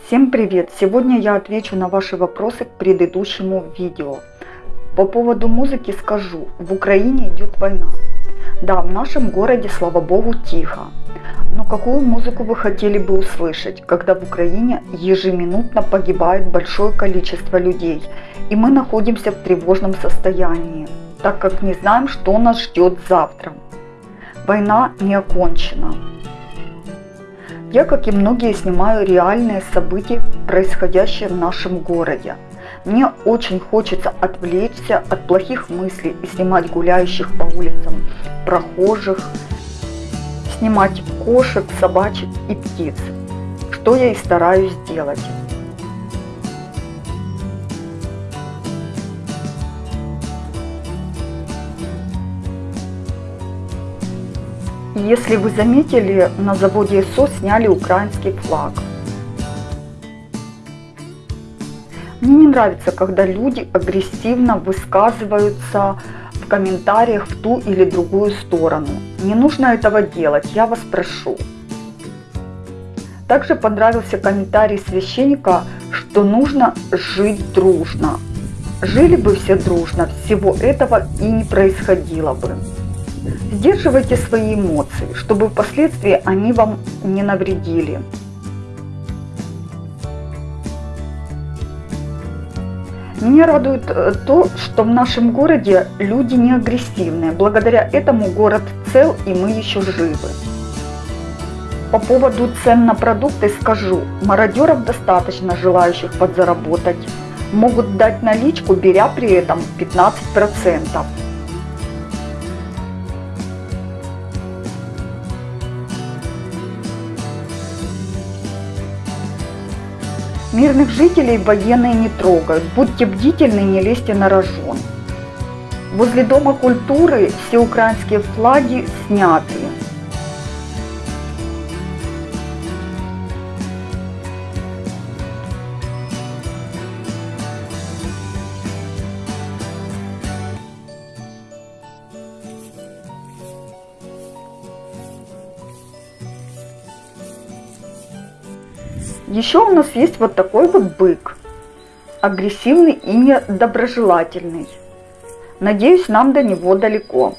Всем привет! Сегодня я отвечу на ваши вопросы к предыдущему видео. По поводу музыки скажу, в Украине идет война. Да, в нашем городе, слава богу, тихо. Но какую музыку вы хотели бы услышать, когда в Украине ежеминутно погибает большое количество людей, и мы находимся в тревожном состоянии, так как не знаем, что нас ждет завтра. Война не окончена. Я, как и многие, снимаю реальные события, происходящие в нашем городе. Мне очень хочется отвлечься от плохих мыслей и снимать гуляющих по улицам прохожих, снимать кошек, собачек и птиц, что я и стараюсь сделать. Если вы заметили, на заводе СО сняли украинский флаг. Мне не нравится, когда люди агрессивно высказываются в комментариях в ту или другую сторону. Не нужно этого делать, я вас прошу. Также понравился комментарий священника, что нужно жить дружно. Жили бы все дружно, всего этого и не происходило бы. Сдерживайте свои эмоции, чтобы впоследствии они вам не навредили. Меня радует э, то, что в нашем городе люди не агрессивные. Благодаря этому город цел и мы еще живы. По поводу цен на продукты скажу, мародеров достаточно желающих подзаработать. Могут дать наличку, беря при этом 15%. Мирных жителей военные не трогают. Будьте бдительны, не лезьте на рожон. Возле Дома культуры все украинские флаги сняты. Еще у нас есть вот такой вот бык. Агрессивный и недоброжелательный. Надеюсь, нам до него далеко.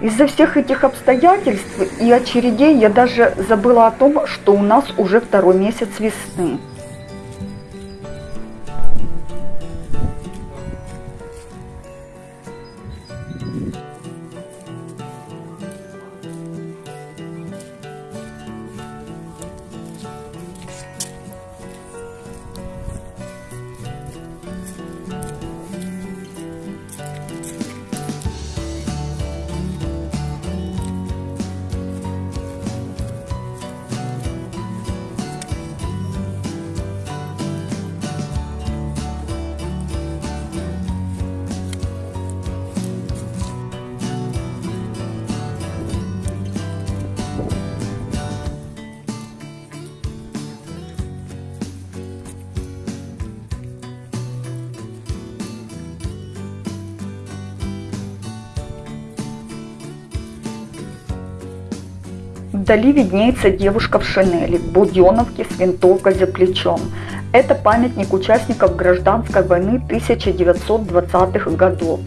Из-за всех этих обстоятельств и очередей я даже забыла о том, что у нас уже второй месяц весны. Вдали виднеется девушка в шинели, буденовке с винтовкой за плечом. Это памятник участников гражданской войны 1920-х годов.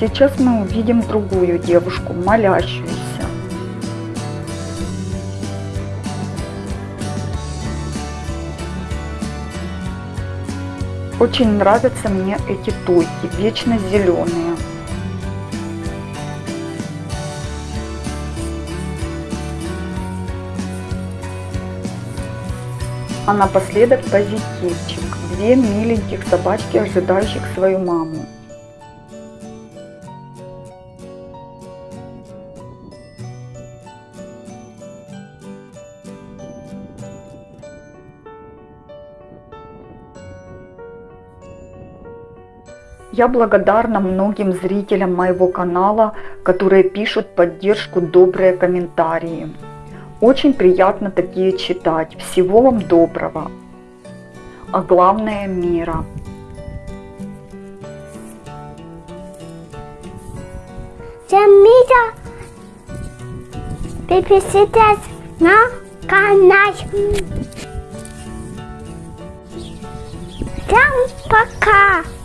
Сейчас мы увидим другую девушку, молящуюся. Очень нравятся мне эти туйки, вечно зеленые. А напоследок позитивчик. Две миленьких собачки, ожидающих свою маму. Я благодарна многим зрителям моего канала, которые пишут поддержку, добрые комментарии. Очень приятно такие читать. Всего вам доброго. А главное мира. Всем мира подписывайтесь на канал. Всем пока!